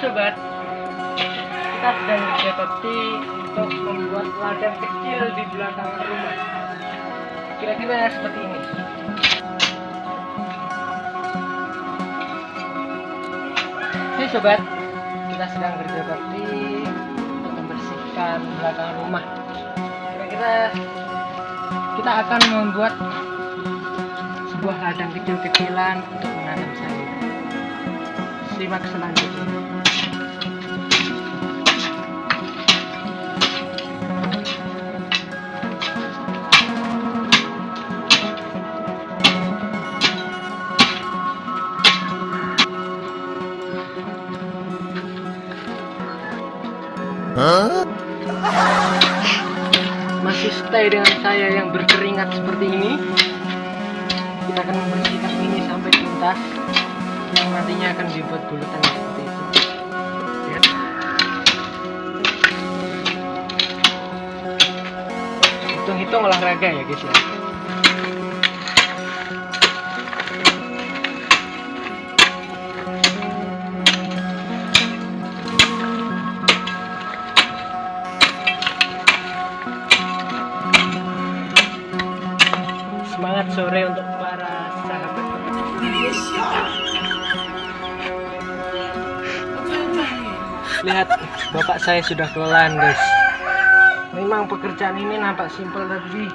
sobat. Kita sedang bakti untuk membuat ladang kecil di belakang rumah. Kira-kira seperti ini. Oke sobat kita sedang bakti untuk membersihkan belakang rumah. Kira-kira kita akan membuat sebuah ladang kecil-kecilan untuk menanam sayur. Simak selanjutnya masih stay dengan saya yang berkeringat seperti ini? Kita akan membersihkan ini sampai tuntas. Yang nantinya akan dibuat bulutan seperti itu. Ya. hitung-hitung olahraga ya guys ya semangat sore untuk para sahabat. Lihat bapak saya sudah kelelahan guys. Memang pekerjaan ini nampak simpel tapi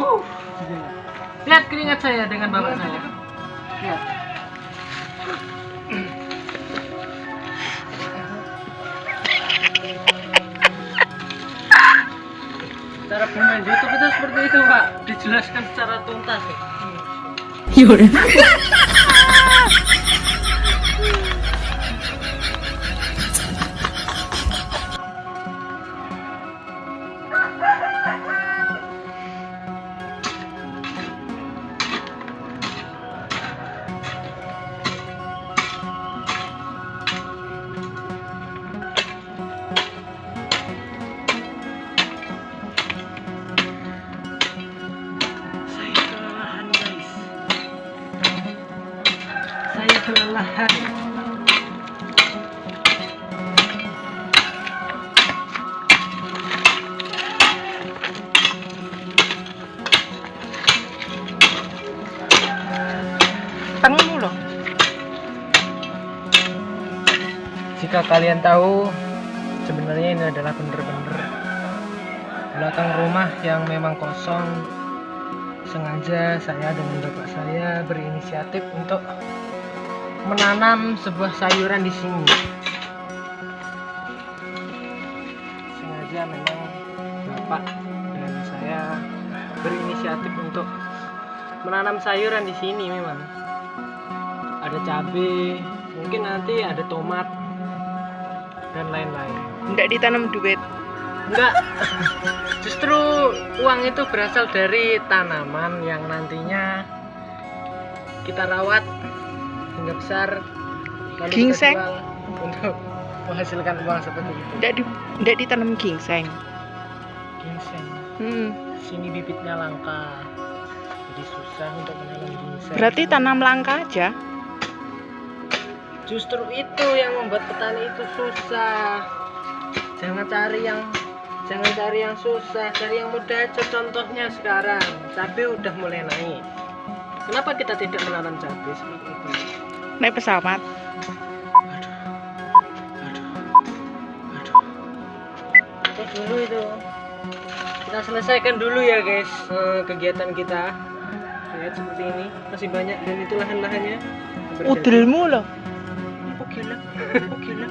uh, lihat keringat saya dengan bapak saya. Lihat bermain YouTube itu seperti itu pak dijelaskan secara tuntas ya. Kelelahan tanganmu jika kalian tahu sebenarnya ini adalah bener-bener belakang rumah yang memang kosong. Sengaja saya dan bapak saya berinisiatif untuk menanam sebuah sayuran di sini. Sengaja memang bapak dan saya berinisiatif untuk menanam sayuran di sini memang. Ada cabai mungkin nanti ada tomat dan lain-lain. Tidak ditanam duit. enggak justru uang itu berasal dari tanaman yang nantinya kita rawat hingga besar lalu kita Gingseng? jual untuk menghasilkan uang seperti itu Tidak di, tidak ditanam gingseng. ginseng Hmm. sini bibitnya langka jadi susah untuk menanam ginseng Berarti tanam langka aja. justru itu yang membuat petani itu susah jangan cari yang jangan cari yang susah cari yang mudah aja contohnya sekarang cabai udah mulai naik kenapa kita tidak menanam cabai seperti itu Naik pesawat. aduh aduh aduh itu dulu itu kita selesaikan dulu ya guys eh, kegiatan kita lihat seperti ini masih banyak dan itu lahan-lahannya Berjadi. Udelmu loh. Oke lah, oke lah.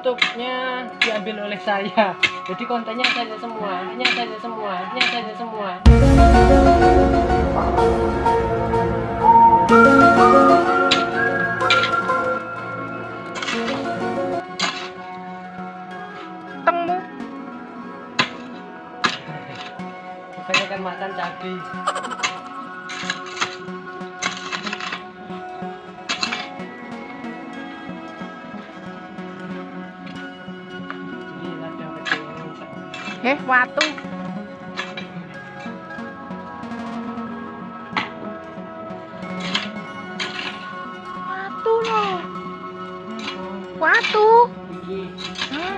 YouTube-nya diambil oleh saya. Jadi kontennya saya semua, ini saya semua, ini saya semua. Eh, watu. Watu loh. Watu. Hmm,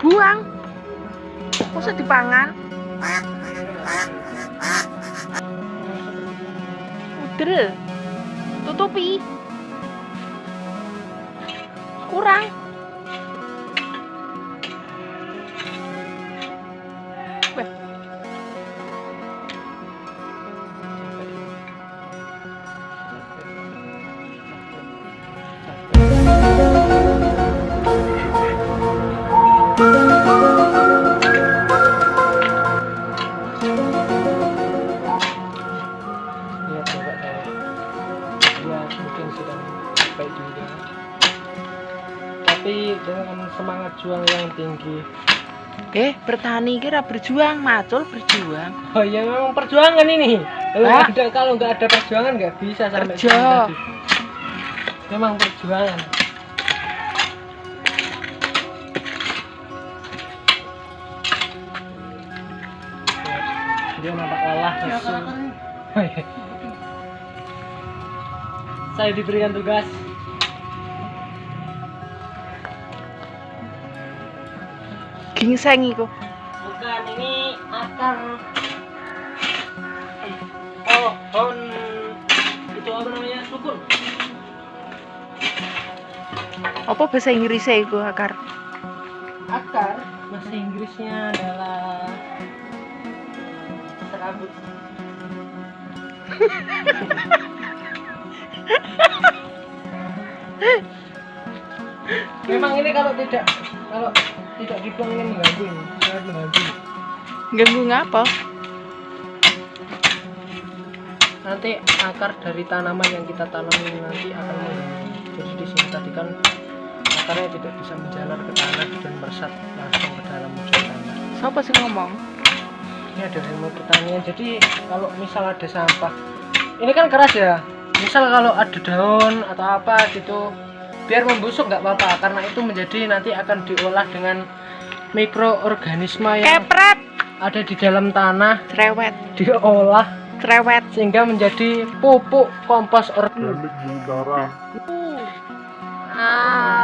buang. Masa dipangan? Udel. Tutupi. Kurang. Tinggi. Eh, bertani kira berjuang, macul berjuang. Oh ya memang perjuangan ini. Kalau Ah. nggak ada kalau nggak ada perjuangan nggak bisa sampai Kerja. Memang perjuangan. Dia nampak lelah lesu. Oh, iya. Saya diberikan tugas. Gingseng iku. Bukan ini akar pohon itu apa namanya sukun. Apa bahasa Inggrisnya iku akar? Akar bahasa Inggrisnya adalah serabut. Memang ini kalau tidak kalau tidak dibuang ini mengganggu ini, sangat mengganggu. Ganggu ngapa? Nanti akar dari tanaman yang kita tanam ini nanti akan mengganggu. Jadi di sini tadi kan akarnya tidak bisa menjalar ke tanah dan meresap langsung ke dalam ujung tanah. Siapa sih ngomong? Ini ada ilmu pertanian. Jadi kalau misal ada sampah, ini kan keras ya. Misal kalau ada daun atau apa gitu, biar membusuk nggak apa-apa karena itu menjadi nanti akan diolah dengan mikroorganisme yang Kepret. ada di dalam tanah cerewet diolah cerewet sehingga menjadi pupuk kompos organik sementara ah.